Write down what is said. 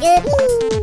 Yeah.